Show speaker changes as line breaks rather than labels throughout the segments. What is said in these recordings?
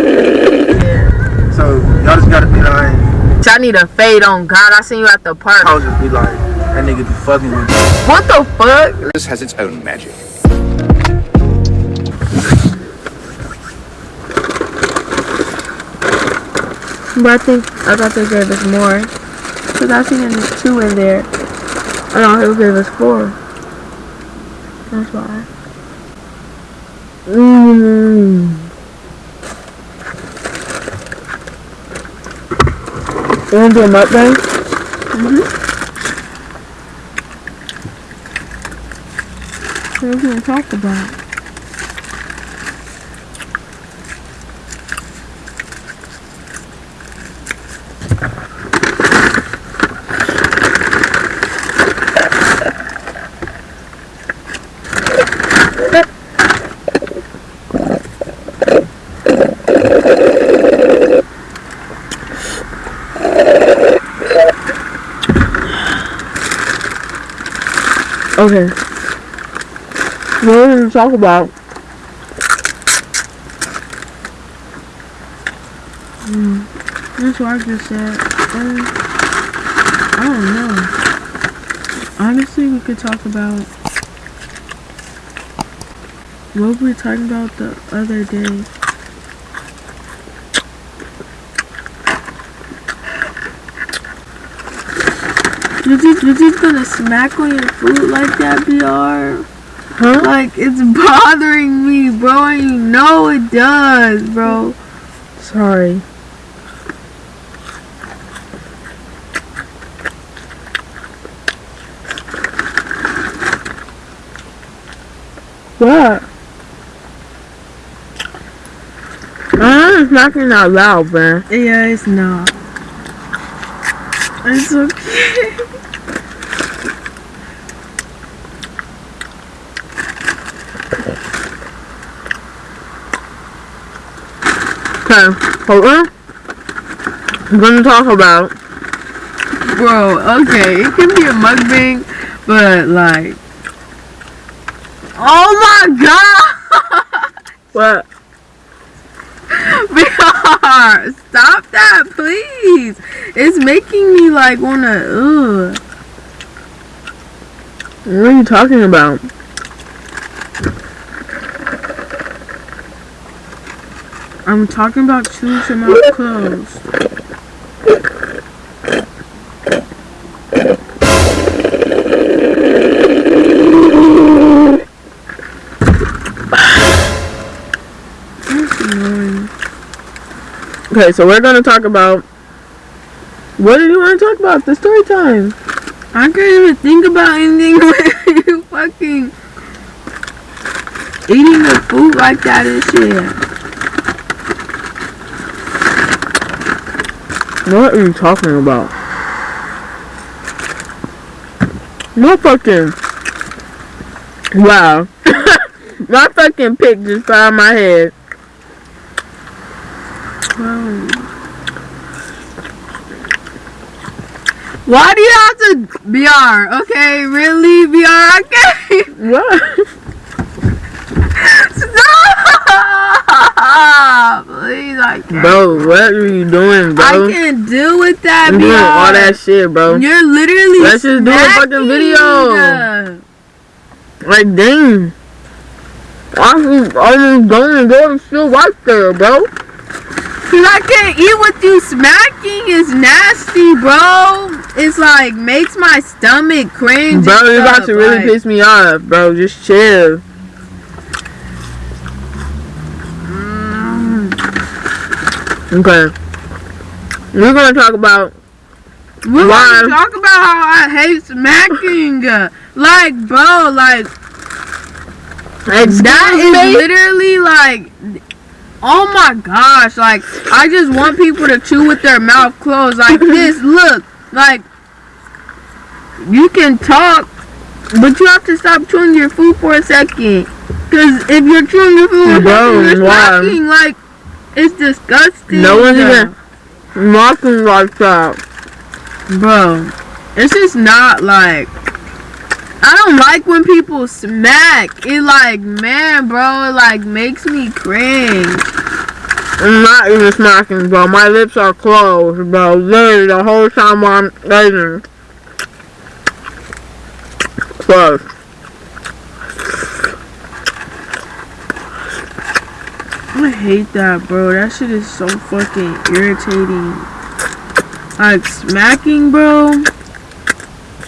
yeah.
So y'all just gotta be like.
I need a fade on God. I seen you at the park.
I'll just be like, that nigga be fucking with me.
What the fuck?
This has its own magic.
But I think I thought they gave us more. Cause I seen there's two in there. I know he'll give us four. That's why. Mmm. You wanna do a mukbang? Mm-hmm. What are we gonna talk about? Okay. What are we talk about? Mm, that's what I just said. Um, I don't know. Honestly, we could talk about what were we talking about the other day. You just, you just gonna smack on your food like that, BR? Huh? Like, it's bothering me, bro, and you know it does, bro. Sorry. What? I'm smacking out loud, man. Yeah, it's not. It's okay. Okay, hold on. I'm gonna talk about. Bro, okay, it can be a mukbang, but like. Oh my god! What? BR, stop that, please. It's making me like wanna. Ugh. What are you talking about? I'm talking about shoes and my clothes. Okay, so we're gonna talk about what do you want to talk about? The story time. I can't even think about anything when you fucking eating the food like that and shit. What are you talking about? My fucking wow. my fucking pick just fell out my head. Why do you have to BR? Okay, really BR? I can't. What? Stop! Please, I can't. Bro, what are you doing, bro? I can't deal with that, BR. doing all that shit, bro. You're literally Let's just do a fucking video. Like, dang. I'm almost going to go and still right there, bro. Cause I can't eat with you smacking is nasty, bro. It's like makes my stomach cringe. Bro, you're about to really like, piss me off, bro. Just chill. Mm. Okay. We're gonna talk about we're why. gonna talk about how I hate smacking. like, bro, like Excuse that is literally like Oh my gosh, like, I just want people to chew with their mouth closed like this. Look, like, you can talk, but you have to stop chewing your food for a second. Because if you're chewing your food, Bro, you're talking, like, it's disgusting. No one's even mocking like that. Bro, it's just not, like, I don't like when people smack. It like, man, bro, it like makes me cringe.
I'm not even smacking, bro. My lips are closed, bro. Literally the whole time while I'm eating. Closed.
I hate that, bro. That shit is so fucking irritating. Like smacking, bro.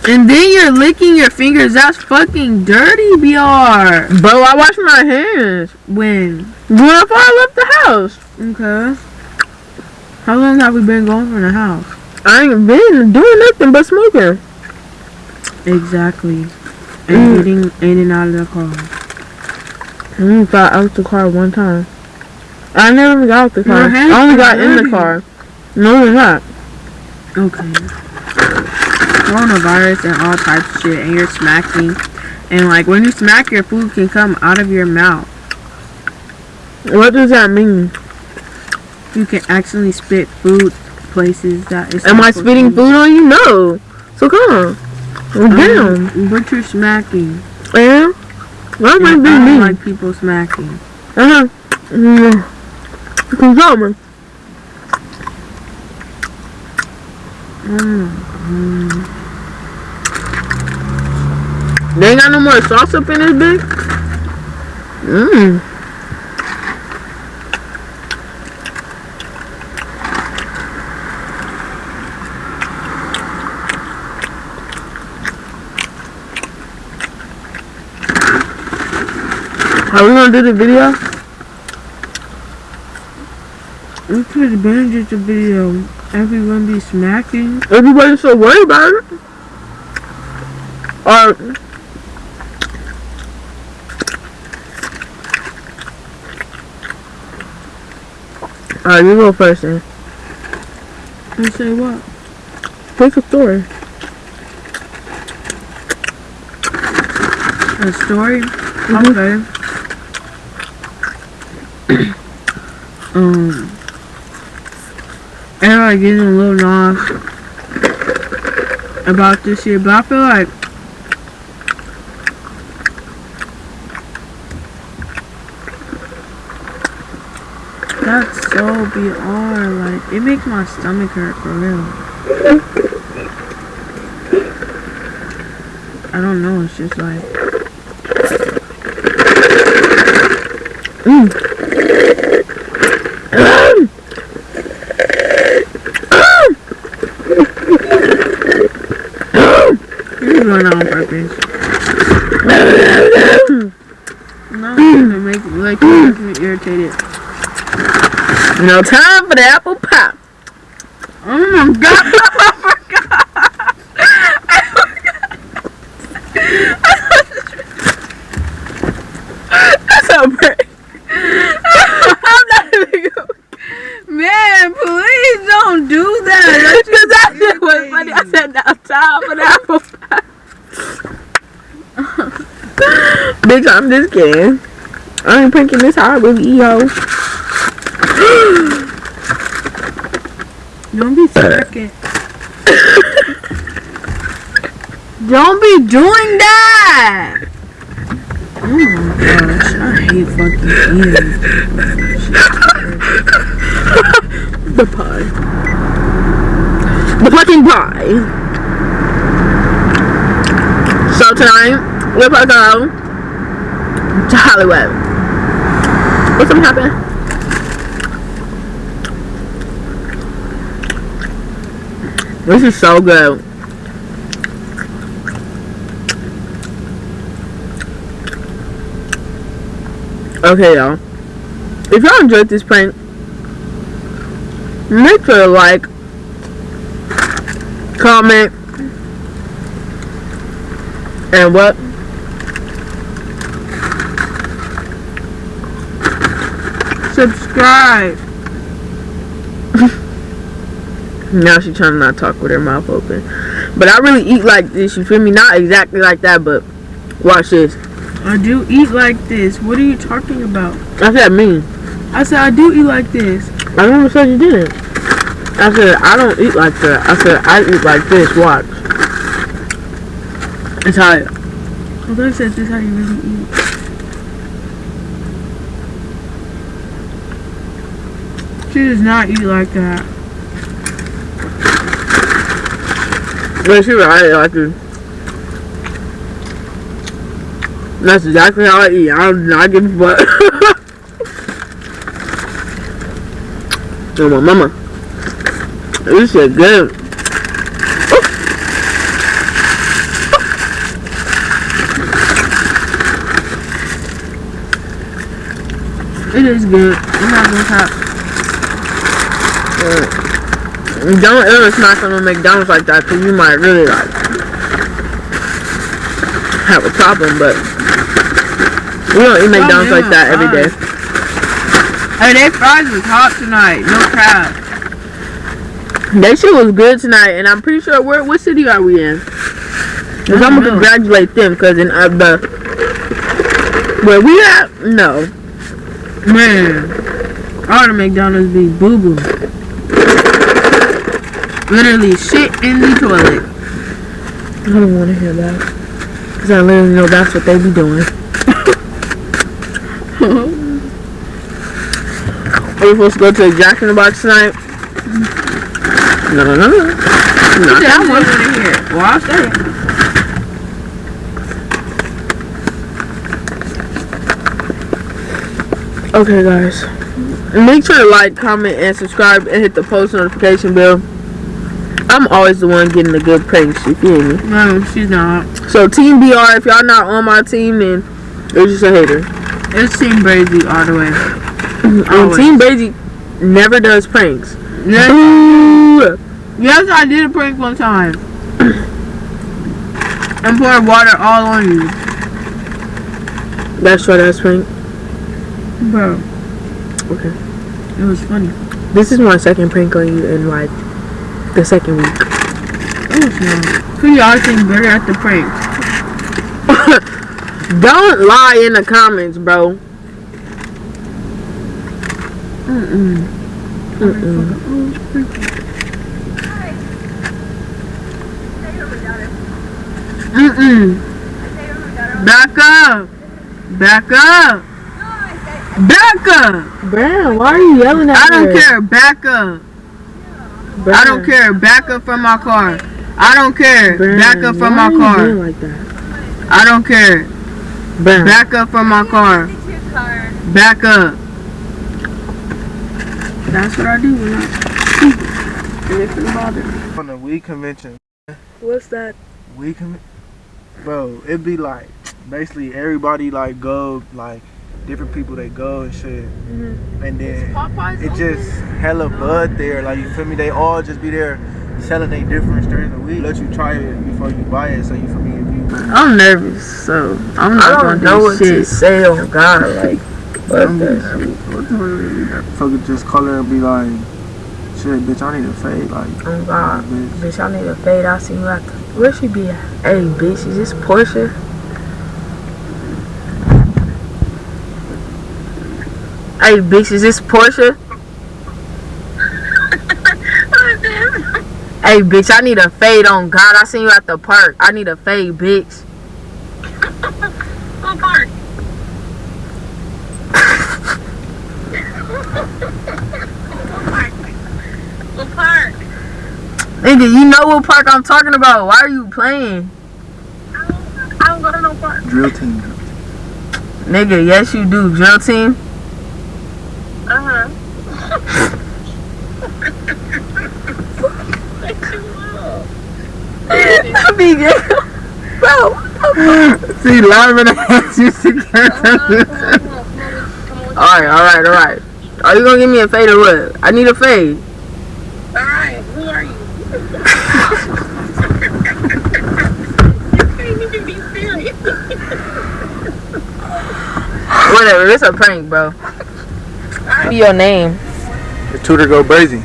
And then you're licking your fingers. That's fucking dirty, BR.
Bro, I wash my hands.
When?
When I left the house.
Okay. How long have we been going from the house?
I ain't been doing nothing but smoking.
Exactly. And
Mm.
getting in and out of the car.
I only got out the car one time. I never got out the car. I only got in the car. No, they're not.
Okay. Coronavirus and all types of shit, and you're smacking. And like when you smack, your food can come out of your mouth.
What does that mean?
You can actually spit food places that is.
Am I spitting
to.
food on you? No. So come on. Damn.
Um, but you're smacking.
Yeah? Why am I
And I
being
don't like people smacking.
Uh-huh. Mm. Control me.
Mm.
They ain't got no more sauce up in this bitch? Mmm. Are we gonna do the video?
We could have been just a video. Everyone be smacking.
Everybody's so worried about it. Or Alright, you go first then.
And say what?
Pick a story.
A story?
Mhm.
Okay. um. Everybody getting a little lost about this shit, but I feel like that's so beyond like it makes my stomach hurt for real. I don't know, it's just like You're doing on purpose. no, it make like it makes me irritated.
No time for the apple pie.
Oh my god!
Oh That's a break. I'm not even going
Man, please don't do that.
Because that shit was funny. I said now time for the apple pie. Bitch, I'm just kidding. I ain't pranking this hard with yo.
Don't be smacking. don't be doing that. Oh my gosh, I hate fucking eating.
The pie. The fucking pie. So tonight, we're gonna go to Hollywood. What's gonna happen? This is so good. Okay, y'all. If y'all enjoyed this prank, make sure to like, comment, and what?
Subscribe.
Now she trying to not talk with her mouth open. But I really eat like this, you feel me? Not exactly like that, but watch this.
I do eat like this. What are you talking about?
I said me.
I said I do eat like this.
I never said you didn't. I said I don't eat like that. I said I eat like this, watch. It's how
I thought you said this is how you really eat. She does not eat like that.
But she right, like it. That's exactly how I eat. I don't not give a fuck. oh my mama. This shit good.
It is good. I'm not gonna top.
Don't ever smack on a McDonald's like that because you might really like have a problem, but we don't eat McDonald's like that every day.
Hey, they fries was hot tonight. No crap.
That shit was good tonight, and I'm pretty sure where what city are we in? Cause I'm gonna
know.
congratulate them, cause in uh, the where we at, no,
Man, all the McDonald's be boo boo. Literally shit in the toilet.
I don't want to hear that, cause I literally know that's what they be doing. Are we supposed to go to the Jack in the Box tonight? No, no, no, no. Not that one.
here. Well, I'll it.
Okay, guys. Make sure to like, comment, and subscribe, and hit the post notification bell. I'm always the one getting the good pranks, you feel me?
No, she's not.
So, Team BR, if y'all not on my team, then you're just a hater.
It's Team Brazy all the way.
And Team Basie never does pranks.
Yes, yes, I did a prank one time. and poured water all on you.
That's short ass prank.
Bro,
Okay.
it was funny.
This is my second prank on you in like the second week.
It. Who y'all think better at the prank?
Don't lie in the comments, bro.
Mm-mm.
Mm-mm.
Mm-mm. Back up. Back up. Back up.
Brown, why are you yelling at me?
I don't
her?
care. Back up. I don't care. Back up from my car. I don't care.
Brown,
Back up from
why
my
are you
car.
being like that?
I don't care.
Brown.
Back up from my car. Back up. That's what I do when I and if it bother me.
On the weed convention,
What's that?
weed con- bro, it'd be like basically everybody like go like different people they go and shit,
Mm-hmm.
and then it just hella bud there. Like you feel me? They all just be there selling they different strains of weed. Let you try it before you buy it. So you feel me? If you
I'm nervous, so I'm
I
not
don't
gonna
know
do
what to say on God, like, but
I'm
the,
just fucking just call her and be like, shit, bitch, I need a fade. Like,
on God,
bitch.
bitch, I need a fade. I see you at the, where she be at? Hey, bitch, is this Portia?
Hey, bitch, is this Portia? Hey, bitch, I need a fade on God. I seen you at the park. I need a fade, bitch.
What part? what part?
Nigga, you know what park I'm talking about. Why are you playing?
I don't go to no park.
Drill team.
Nigga, yes you do. Drill team.
Uh huh.
Be Bro.
See, laughing at you. see,
Alright, alright, alright. Are you gonna give me a fade or what? I need a fade.
Alright, who are you? you can't even be serious.
Whatever, it's a prank, bro. Your name.
The tutor go crazy.